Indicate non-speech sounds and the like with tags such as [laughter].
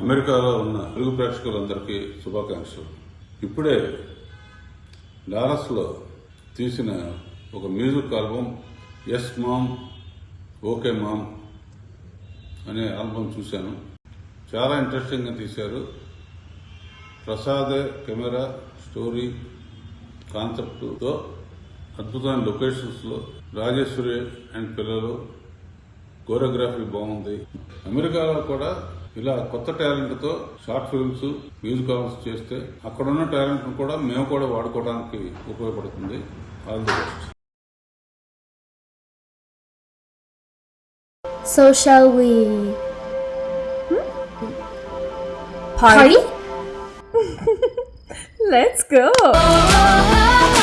అమెరికాలో ఉన్న తెలుగు ప్రేక్షకులందరికీ శుభాకాంక్షలు. ఇప్పుడే డాలస్లో తీసిన ఒక music album yes mom okay mom అనే ఆల్బమ్ చూశాను. చాలా ఇంట్రెస్టింగ్గా తీశారు. ప్రసాదే కెమెరా స్టోరీ కాన్సెప్ట్తో అద్భుతమైన లొకేషన్స్లో రాజేశ్వరి అండ్ పిల్లలు కోరియోగ్రఫీ బాగుంది. అమెరికాలో కూడా ఇలా కొత్త టాలెంట్తో షార్ట్ ఫిల్మ్స్ మ్యూజిక్ ఆల్బమ్స్ చేస్తే అక్కడున్న టాలెంట్ కూడా మేము కూడా వాడుకోవడానికి ఉపయోగపడుతుంది. All the best So shall we? Party? [laughs] Let's go! Oh, [laughs]